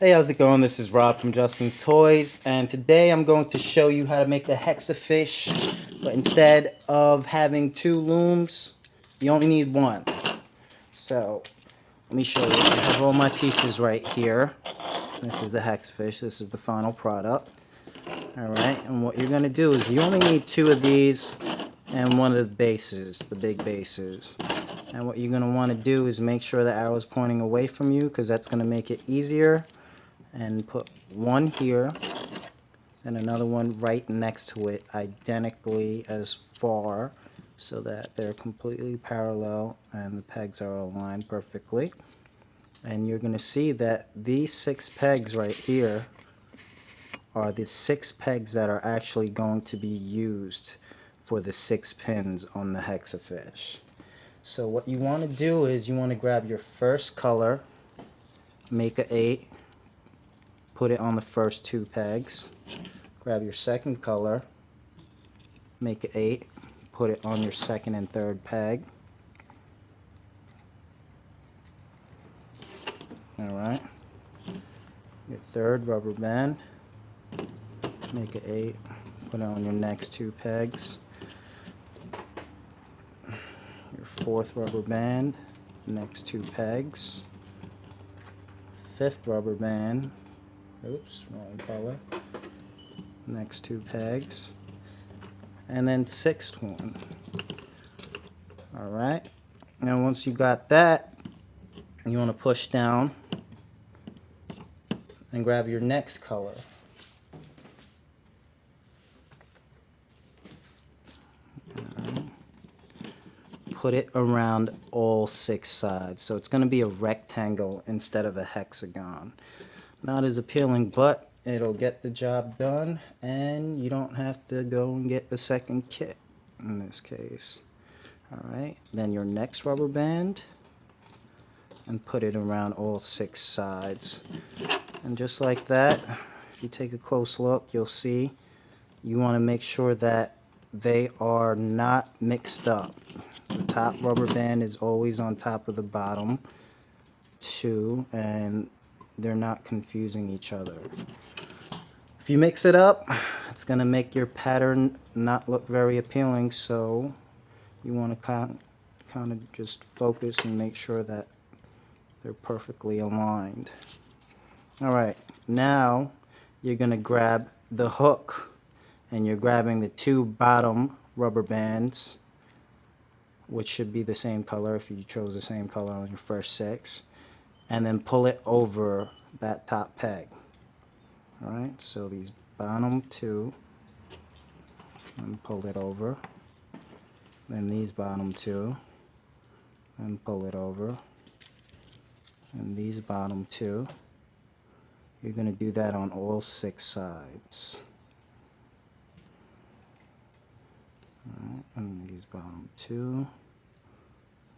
Hey, how's it going? This is Rob from Justin's Toys, and today I'm going to show you how to make the Hexa-Fish, but instead of having two looms, you only need one. So, let me show you. I have all my pieces right here. This is the Hexa-Fish. This is the final product. Alright, and what you're going to do is you only need two of these and one of the bases, the big bases. And what you're going to want to do is make sure the arrow is pointing away from you because that's going to make it easier and put one here and another one right next to it identically as far so that they're completely parallel and the pegs are aligned perfectly and you're going to see that these six pegs right here are the six pegs that are actually going to be used for the six pins on the Hexa-Fish. So what you want to do is you want to grab your first color, make a 8, put it on the first two pegs. Grab your second color, make it 8, put it on your second and third peg. Alright. Your third rubber band, make it 8, put it on your next two pegs. Your fourth rubber band, next two pegs. Fifth rubber band, oops, wrong color, next two pegs, and then sixth one. Alright, now once you got that, you want to push down and grab your next color. Put it around all six sides. So it's going to be a rectangle instead of a hexagon. Not as appealing, but it'll get the job done and you don't have to go and get the second kit in this case. Alright, then your next rubber band and put it around all six sides. And just like that, if you take a close look, you'll see you want to make sure that they are not mixed up. The top rubber band is always on top of the bottom two and they're not confusing each other. If you mix it up, it's going to make your pattern not look very appealing, so you want to kind, kind of just focus and make sure that they're perfectly aligned. Alright, now you're going to grab the hook and you're grabbing the two bottom rubber bands which should be the same color if you chose the same color on your first six and then pull it over that top peg. Alright, so these bottom two, and pull it over. Then these bottom two, and pull it over. And these bottom two. You're going to do that on all six sides. Alright, and these bottom two.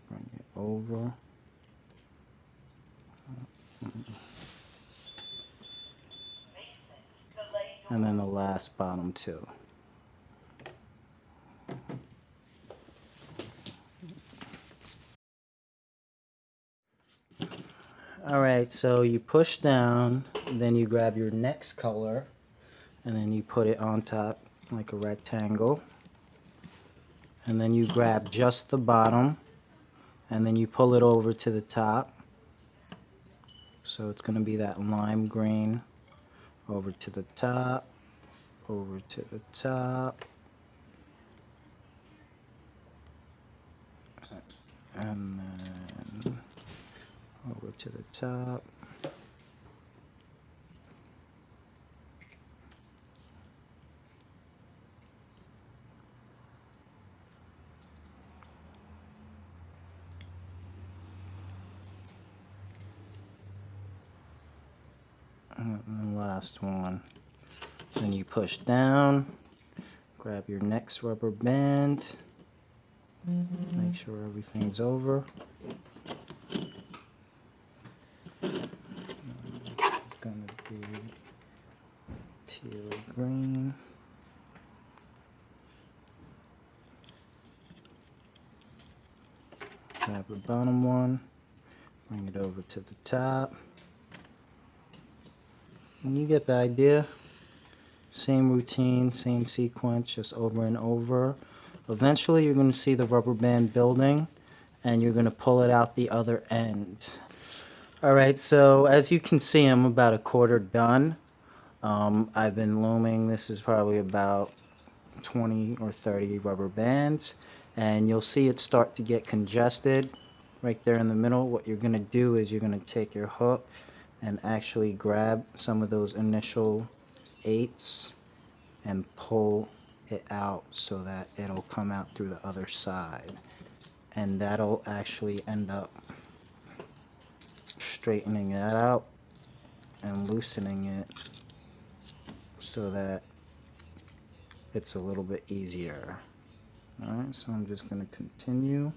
Bring it over. And then the last bottom two. Alright, so you push down, then you grab your next color, and then you put it on top like a rectangle. And then you grab just the bottom, and then you pull it over to the top. So it's going to be that lime green over to the top, over to the top, and then over to the top. And last one. Then you push down, grab your next rubber band, make sure everything's over. It's to be teal green. Grab the bottom one, bring it over to the top. You get the idea. Same routine, same sequence, just over and over. Eventually you're going to see the rubber band building and you're going to pull it out the other end. Alright, so as you can see I'm about a quarter done. Um, I've been looming, this is probably about 20 or 30 rubber bands and you'll see it start to get congested right there in the middle. What you're going to do is you're going to take your hook and actually grab some of those initial eights and pull it out so that it'll come out through the other side. And that'll actually end up straightening that out and loosening it so that it's a little bit easier. Alright so I'm just going to continue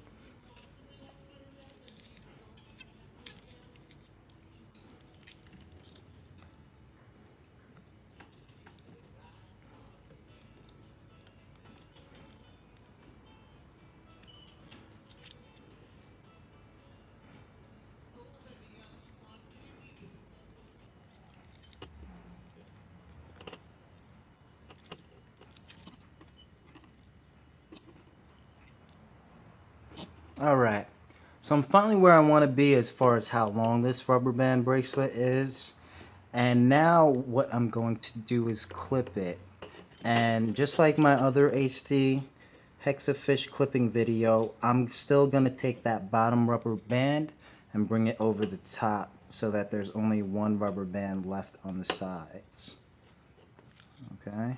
Alright, so I'm finally where I want to be as far as how long this rubber band bracelet is. And now what I'm going to do is clip it. And just like my other HD Hexafish clipping video, I'm still going to take that bottom rubber band and bring it over the top so that there's only one rubber band left on the sides. Okay.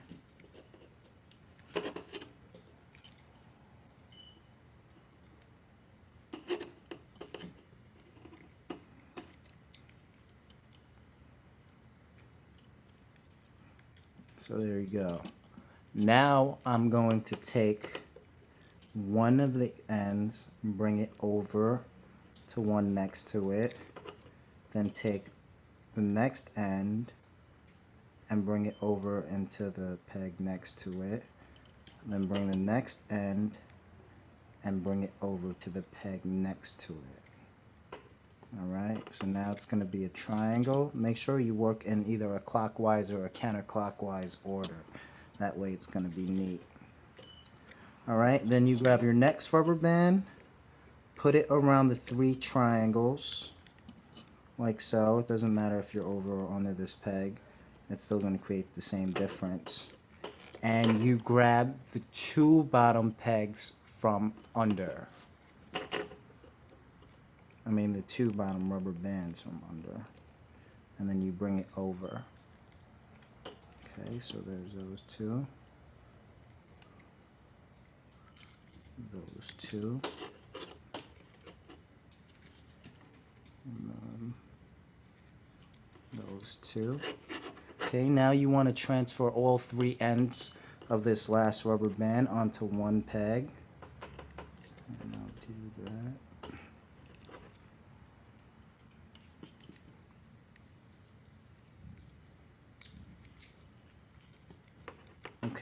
So there you go. Now I'm going to take one of the ends, bring it over to one next to it, then take the next end and bring it over into the peg next to it, then bring the next end and bring it over to the peg next to it. Alright, so now it's going to be a triangle. Make sure you work in either a clockwise or a counterclockwise order. That way it's going to be neat. Alright, then you grab your next rubber band, put it around the three triangles, like so. It doesn't matter if you're over or under this peg. It's still going to create the same difference. And you grab the two bottom pegs from under. I mean the two bottom rubber bands from under. And then you bring it over. Okay so there's those two. Those two. Those two. Okay now you want to transfer all three ends of this last rubber band onto one peg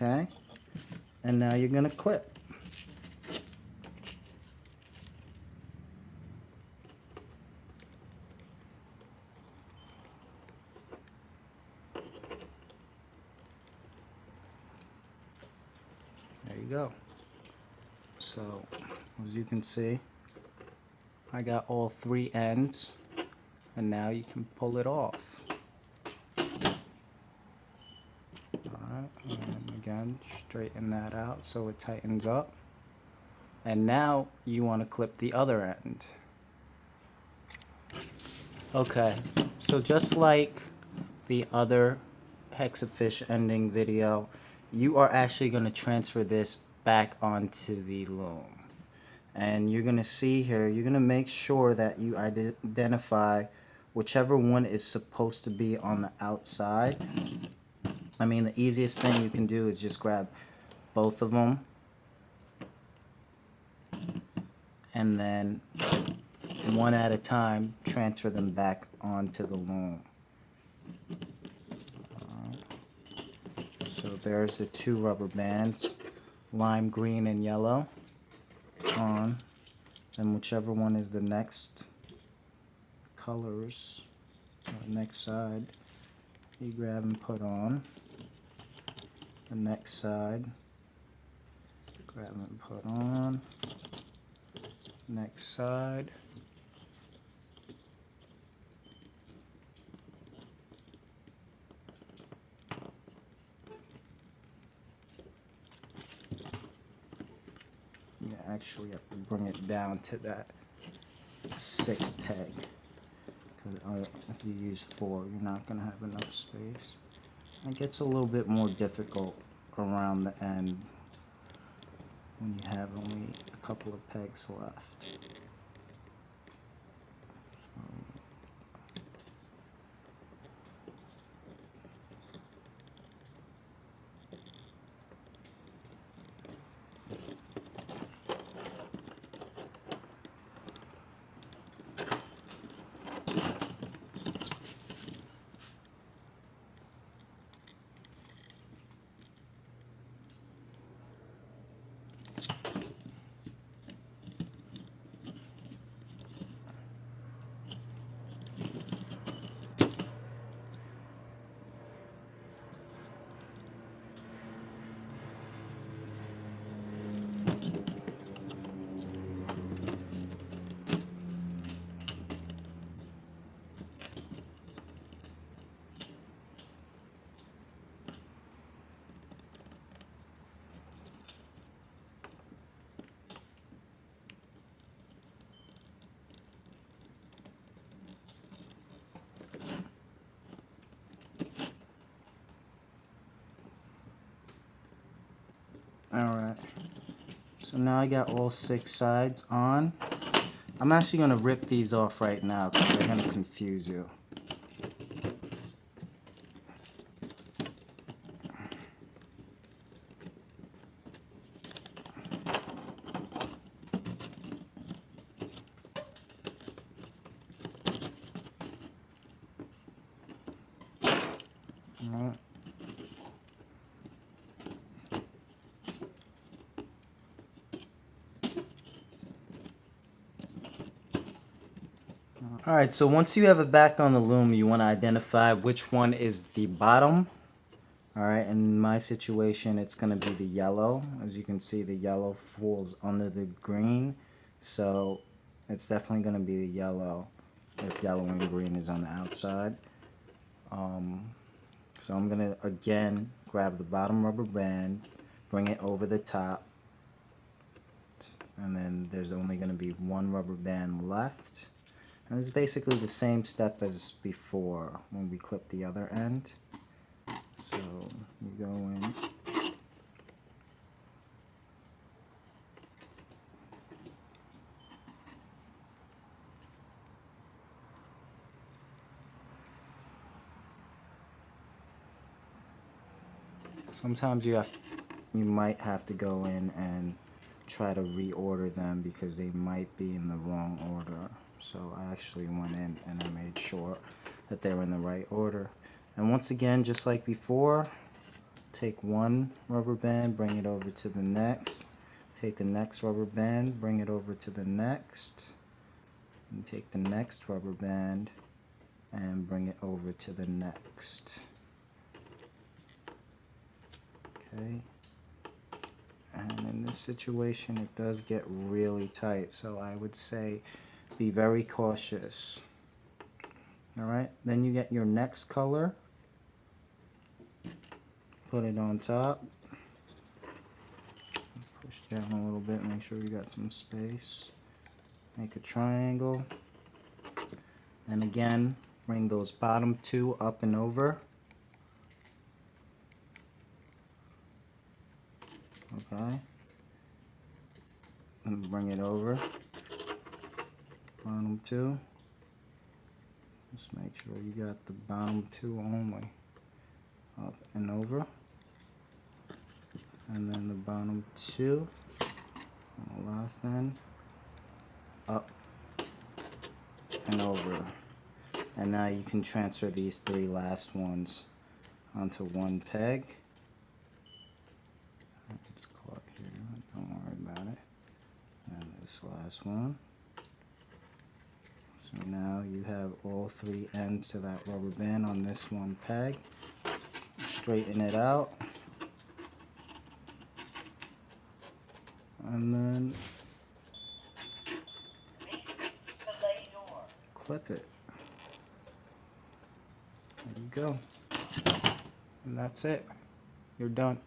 okay and now you're gonna clip there you go. So as you can see I got all three ends and now you can pull it off. Alright, and again straighten that out so it tightens up. And now you want to clip the other end. Okay so just like the other hexafish ending video you are actually going to transfer this back onto the loom and you're going to see here you're going to make sure that you identify whichever one is supposed to be on the outside. I mean, the easiest thing you can do is just grab both of them and then one at a time transfer them back onto the loom. So there's the two rubber bands, lime green and yellow on. And whichever one is the next colors, next side, you grab and put on. The next side grab and put on. Next side you actually have to bring it down to that sixth peg because uh, if you use four you're not going to have enough space it gets a little bit more difficult around the end when you have only a couple of pegs left. Alright, so now I got all six sides on. I'm actually going to rip these off right now because they're going to confuse you. Alright, so once you have it back on the loom, you want to identify which one is the bottom. Alright, in my situation, it's going to be the yellow. As you can see, the yellow falls under the green. So, it's definitely going to be the yellow if yellow and green is on the outside. Um, so I'm going to, again, grab the bottom rubber band, bring it over the top. And then there's only going to be one rubber band left. And it's basically the same step as before when we clip the other end. So we go in. Sometimes you have, you might have to go in and try to reorder them because they might be in the wrong order so I actually went in and I made sure that they were in the right order. And once again just like before take one rubber band bring it over to the next. Take the next rubber band bring it over to the next. And take the next rubber band and bring it over to the next. Okay. And in this situation it does get really tight. So I would say be very cautious. Alright, then you get your next color. Put it on top. Push down a little bit, make sure you got some space. Make a triangle. And again, bring those bottom two up and over. Okay. And bring it over bottom two just make sure you got the bottom two only. Up and over. And then the bottom two. On the last end up and over. And now you can transfer these three last ones onto one peg. It's caught here. Don't worry about it. And this last one So now you have all three ends to that rubber band on this one peg. Straighten it out. And then clip it. There you go. And that's it. You're done.